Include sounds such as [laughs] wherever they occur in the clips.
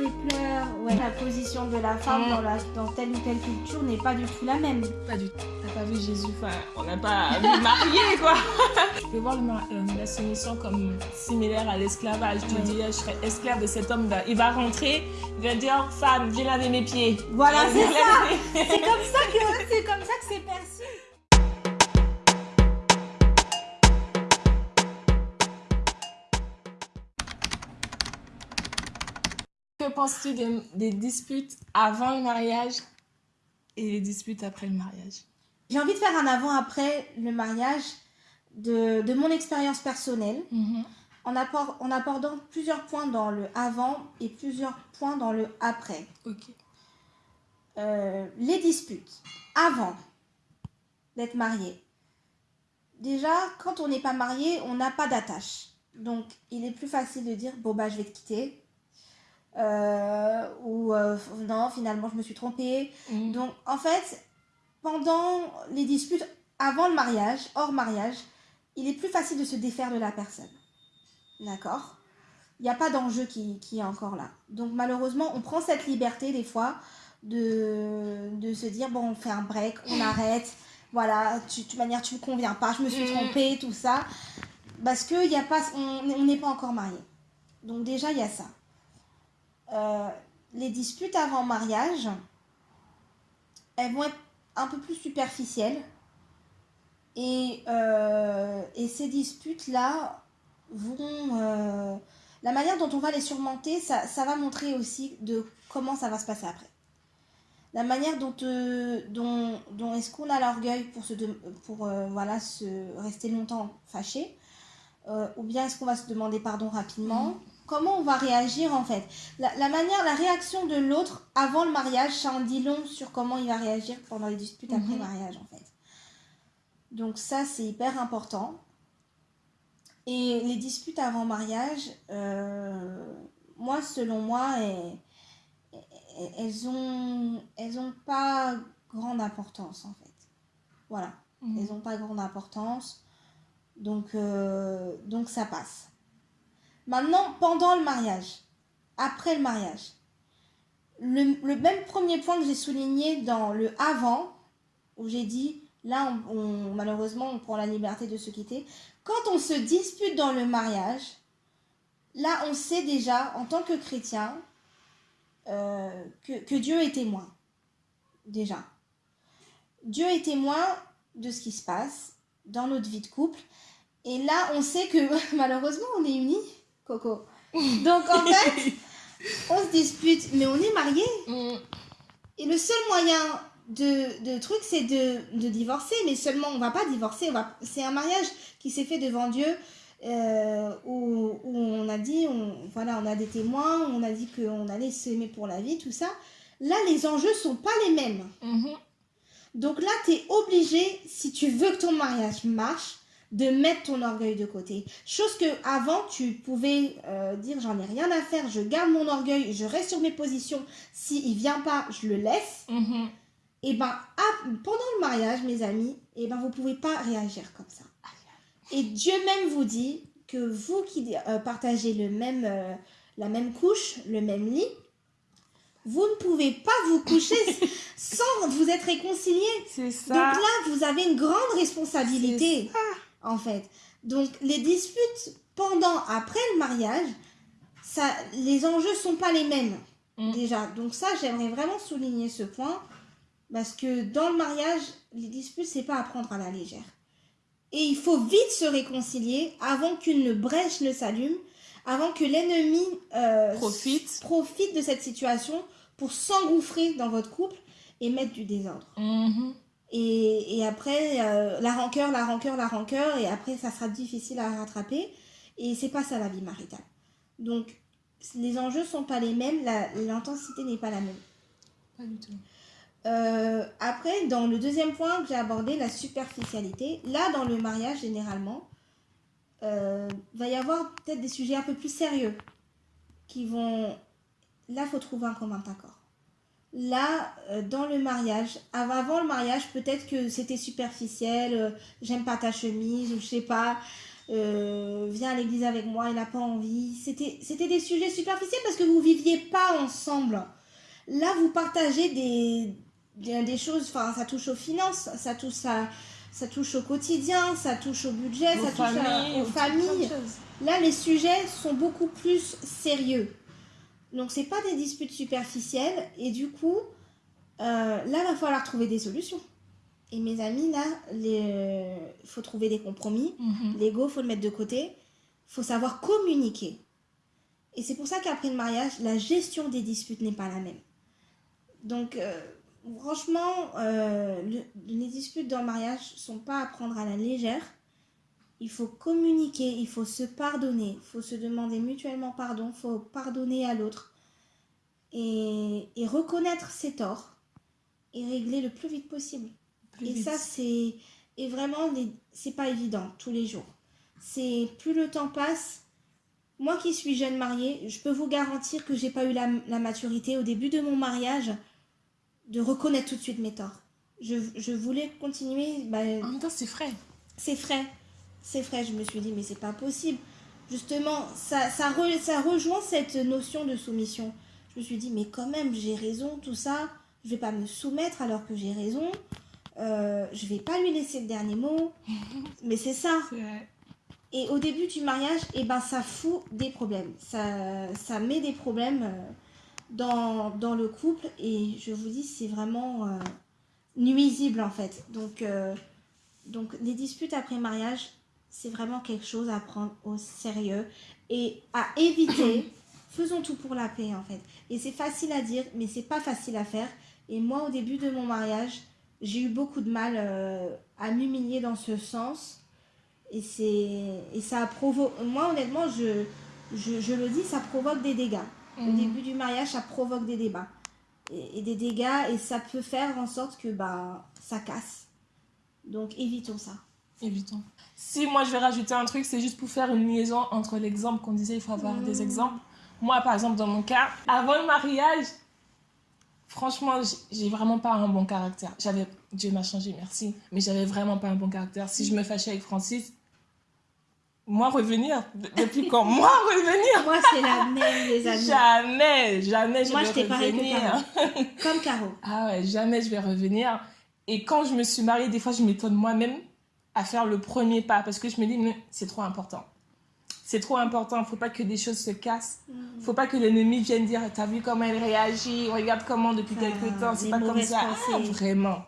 les pleurs, ouais, la position de la femme Mm. dans, la, dans telle ou telle culture n'est pas du tout la même. Pas du tout. T'as pas vu Jésus, enfin, on n'a pas vu marié, quoi. Je peux voir le euh, la soumission comme similaire à l'esclavage. Tu Oui. dis, je serai esclave de cet homme. Il va rentrer, il va dire, femme, viens laver mes pieds. Voilà, Viens c'est laver ça. C'est comme ça que penses-tu des, des disputes avant le mariage et les disputes après le mariage? J'ai envie de faire un avant-après le mariage de, de mon expérience personnelle en, apport- en abordant plusieurs points dans le avant et plusieurs points dans le après. Ok. Euh, les disputes avant d'être marié. Déjà, quand on n'est pas marié, on n'a pas d'attache. Donc, il est plus facile de dire bon bah je vais te quitter. Euh, ou euh, non, finalement je me suis trompée. Mhm. Donc, en fait, pendant les disputes avant le mariage, hors mariage, il est plus facile de se défaire de la personne. D'accord? Il n'y a pas d'enjeu qui, qui est encore là. Donc, malheureusement, on prend cette liberté des fois de, de se dire bon, on fait un break, on arrête. Voilà, tu, de toute manière, tu me conviens pas, je me suis Mm. trompée, tout ça. Parce que y a pas, on on n'est pas encore marié. Donc, déjà, il y a ça. Euh, les disputes avant mariage, elles vont être un peu plus superficielles. Et, euh, ces disputes-là euh, la manière dont on va les surmonter, ça, va montrer aussi de comment ça va se passer après. La manière dont, dont, est-ce qu'on a l'orgueil pour, se voilà, se rester longtemps fâché, ou bien est-ce qu'on va se demander pardon rapidement Comment on va réagir en fait la, la manière, la réaction de l'autre avant le mariage, ça en dit long sur comment il va réagir pendant les disputes après Mhm. mariage en fait. Donc ça, c'est hyper important. Et les disputes avant mariage, euh, moi, selon moi, elles, elles- elles ont, elles ont pas grande importance en fait. Voilà, Mhm. elles ont pas grande importance. Donc, euh, donc ça passe. Maintenant, pendant le mariage, après le mariage, le, même premier point que j'ai souligné dans le avant, où j'ai dit, là, malheureusement, on prend la liberté de se quitter. Quand on se dispute dans le mariage, là, on sait déjà, en tant que chrétien, euh, que Dieu est témoin. Déjà. Dieu est témoin de ce qui se passe dans notre vie de couple. Et là, on sait que [laughs] malheureusement, on est unis, Coco. Donc, en fait, [laughs] on se dispute, mais on est mariés. Mhm. Et le seul moyen de, de truc, c'est de, de divorcer. Mais seulement, on va pas divorcer. va- C'est un mariage qui s'est fait devant Dieu. euh, où, où on a dit, on, voilà, on a des témoins, on a dit qu'on allait s'aimer pour la vie, tout ça. Là, les enjeux sont pas les mêmes. Mhm. Donc là, tu es obligé, si tu veux que ton mariage marche, de mettre ton orgueil de côté. Chose que avant tu pouvais euh, dire j'en ai rien à faire, je garde mon orgueil, je reste sur mes positions. Si il vient pas, je le laisse. Mhm. Et ben ah, pendant le mariage, mes amis, et ben vous pouvez pas réagir comme ça. Et Dieu même vous dit que vous qui euh, partagez le même, euh, la même couche, le même lit, vous ne pouvez pas vous coucher [laughs] sans vous être réconciliés. C'est ça. Donc là, vous avez une grande responsabilité, en fait. Donc les disputes pendant, après le mariage, ça, les enjeux sont pas les mêmes Mm. déjà. Donc ça, j'aimerais vraiment souligner ce point parce que dans le mariage, les disputes, c'est pas à prendre à la légère. Et il faut vite se réconcilier avant qu'une brèche ne s'allume, avant que l'ennemi euh, Profite. profite de cette situation pour s'engouffrer dans votre couple et mettre du désordre. Mhm. Et, et après, euh, la rancœur, la rancœur, la rancœur, et après, ça sera difficile à rattraper. Et c'est pas ça la vie maritale. Donc, les enjeux sont pas les mêmes, l'intensité n'est pas la même. Pas du tout. Euh, après, dans le deuxième point que j'ai abordé, la superficialité, là, dans le mariage, généralement, euh, va y avoir peut-être des sujets un peu plus sérieux qui vont... Là, faut trouver un commun accord. Là, euh, dans le mariage, av- avant le mariage, peut-être que c'était superficiel, euh, j'aime pas ta chemise, ou je sais pas, euh, viens à l'église avec moi, il n'a pas envie. C'était des sujets superficiels parce que vous viviez pas ensemble. Là, vous partagez des, des, des choses, enfin, ça touche aux finances, ça touche, à, ça touche au quotidien, ça touche au budget, Aux ça touche à- aux familles. Là, les sujets sont beaucoup plus sérieux. Donc, c'est pas des disputes superficielles. Et du coup, euh, là, va falloir trouver des solutions. Et mes amis, là, il faut trouver des compromis. Mhm. L'ego, faut le mettre de côté. faut savoir communiquer. Et c'est pour ça qu'après le mariage, la gestion des disputes n'est pas la même. Donc, euh, franchement, euh, le- les disputes dans le mariage sont pas à prendre à la légère. Il faut communiquer, il faut se pardonner, il faut se demander mutuellement pardon, il faut pardonner à l'autre et, et reconnaître ses torts et régler le plus vite possible. Plus Et vite. ça, c'est. Et vraiment, c'est pas évident tous les jours. C'est plus le temps passe. Moi qui suis jeune mariée, je peux vous garantir que j'ai pas eu la, la maturité au début de mon mariage de reconnaître tout de suite mes torts. Je, je voulais continuer. bah, En même temps, c'est frais. c'est frais. C'est frais. Je me suis dit, mais c'est pas possible. Justement, ça, ça, re- ça rejoint cette notion de soumission. Je me suis dit, mais quand même, j'ai raison, tout ça. Je vais pas me soumettre alors que j'ai raison. Euh, je vais pas lui laisser le dernier mot. [laughs] Mais c'est ça. Vrai. Et au début du mariage, eh ben, ça fout des problèmes. Ça, ça met des problèmes euh, dans, dans le couple. Et je vous dis, c'est vraiment euh, nuisible en fait. Donc, euh, donc les disputes après mariage, c'est vraiment quelque chose à prendre au sérieux et à éviter. [coughs] Faisons tout pour la paix en fait. Et c'est facile à dire, mais c'est pas facile à faire. Et moi, au début de mon mariage, j'ai eu beaucoup de mal euh, à m'humilier dans ce sens. Et, c'est, et ça a provoqué. Moi, honnêtement, je, je, je le dis, ça provoque des dégâts. Au Mhm. début du mariage, ça provoque des débats. Et, et des dégâts, et ça peut faire en sorte que bah, ça casse. Donc, évitons ça. Évitons. Si moi je vais rajouter un truc, c'est juste pour faire une liaison entre l'exemple qu'on disait, il faut avoir des exemples. Moi, par exemple, dans mon cas, avant le mariage, franchement, j'ai vraiment pas un bon caractère. J'avais, Dieu m'a changé, merci, mais j'avais vraiment pas un bon caractère. Si je me fâchais avec Francis, moi revenir, de- depuis quand? [laughs] Moi revenir Moi, c'est la même, les amis. Jamais, jamais je Moi, vais j'étais pareil que revenir. [laughs] Comme Caro. Ah ouais, jamais je vais revenir. Et quand je me suis mariée, des fois, je m'étonne moi-même à faire le premier pas parce que je me dis, mais c'est trop important. C'est trop important, faut pas que des choses se cassent. Faut pas que l'ennemi vienne dire, t'as vu comment elle réagit, regarde comment depuis Ah, quelques temps, c'est les pas comme ça. Ah, vraiment.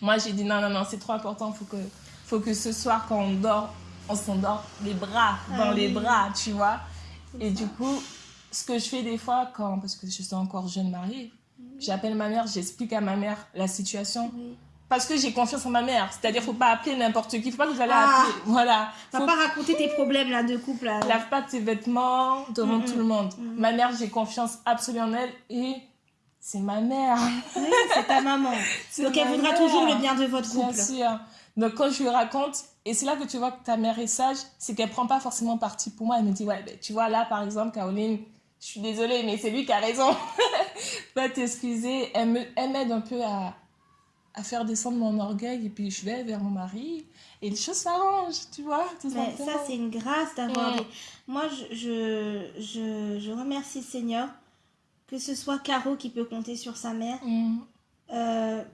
Moi, j'ai dit, non, non, non, c'est trop important, faut que, faut que ce soir, quand on dort, on s'endort les bras, dans Ah les oui. bras, tu vois. Et ça. du coup, ce que je fais des fois, quand, parce que je suis encore jeune mariée, j'appelle ma mère, j'explique à ma mère la situation. Parce que j'ai confiance en ma mère. C'est-à-dire, faut pas appeler n'importe qui. Faut pas que vous allez Ah. appeler. Voilà. Faut pas raconter tes problèmes là de couple. Là. lave pas tes vêtements devant tout le monde. Ma mère, j'ai confiance absolument en elle et c'est ma mère. Oui, c'est ta maman. [laughs] Donc elle voudra mère. toujours le bien de votre Bien couple. sûr. Donc quand je lui raconte, et c'est là que tu vois que ta mère est sage, c'est qu'elle prend pas forcément parti pour moi. Elle me dit, ouais, ben, tu vois, là, par exemple, Caroline, je suis désolée, mais c'est lui qui a raison. [laughs] Va t'excuser. Elle me- elle m'aide un peu à, à faire descendre mon orgueil et puis je vais vers mon mari et les choses s'arrangent, tu vois, tout Mais ça, c'est une grâce d'avoir des... Moi, je, je, je, je remercie le Seigneur que ce soit Caro qui peut compter sur sa mère. Mm. Euh,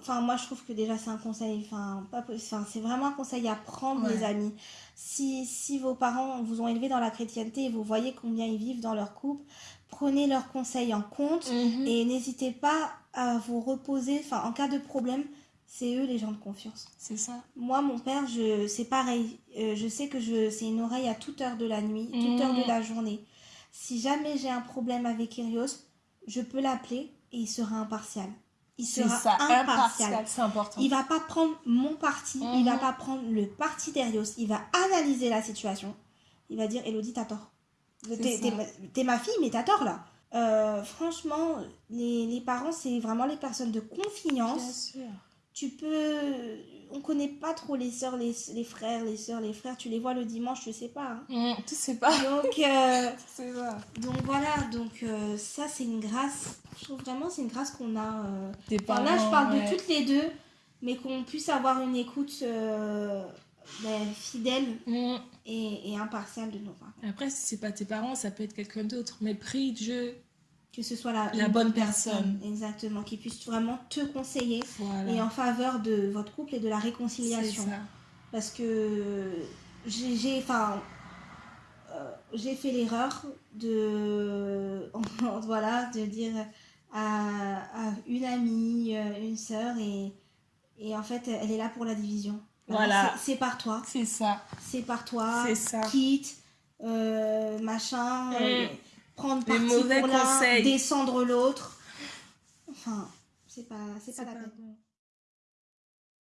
Enfin, moi, je trouve que déjà, c'est un conseil. Enfin, pas possi- enfin, c'est vraiment un conseil à prendre, Ouais. les amis. Si, si vos parents vous ont élevé dans la chrétienté et vous voyez combien ils vivent dans leur couple, prenez leurs conseils en compte Mhm. et n'hésitez pas à vous reposer. Enfin, en cas de problème, c'est eux les gens de confiance. C'est ça. Moi, mon père, je, c'est pareil. Euh, je sais que je, c'est une oreille à toute heure de la nuit, toute Mhm. heure de la journée. Si jamais j'ai un problème avec Kyrios, je peux l'appeler et il sera impartial. Il sera ça, impartial. impartial, c'est important. Il va pas prendre mon parti, il va Mhm. pas prendre le parti d'Erios. Il va analyser la situation. Il va dire Elodie, t'as tort. T'es ma, ma fille, mais t'as tort là. Euh, franchement, les, les parents, c'est vraiment les personnes de confiance Bien sûr. tu peux on connaît pas trop les sœurs les, les frères les sœurs les frères tu les vois le dimanche je sais pas hein. Mm, tu sais pas. donc [laughs] euh, C'est ça. donc voilà donc euh, ça c'est une grâce je trouve vraiment c'est une grâce qu'on a euh. Tes Enfin, là je parents, parle ouais. de toutes les deux mais qu'on puisse avoir une écoute ben, fidèle Mm. et, et impartial de nos parents. Après, si c'est pas tes parents, ça peut être quelqu'un d'autre. Mais prie Dieu, Que ce soit la, La bonne personne. Exactement, qui puisse vraiment te conseiller voilà. et en faveur de votre couple et de la réconciliation. ça. Parce que j'ai, enfin, euh, j'ai fait l'erreur de, [laughs] voilà, de dire à, à une amie, euh, une sœur, et, et en fait, elle est là pour la division. Voilà. C'est, par toi, C'est ça. c'est par toi, C'est ça. quitte, euh, machin, euh, Mm. Prendre parti mauvais pour l'un, conseils. descendre l'autre. Enfin, c'est pas, c'est pas la peine. bon.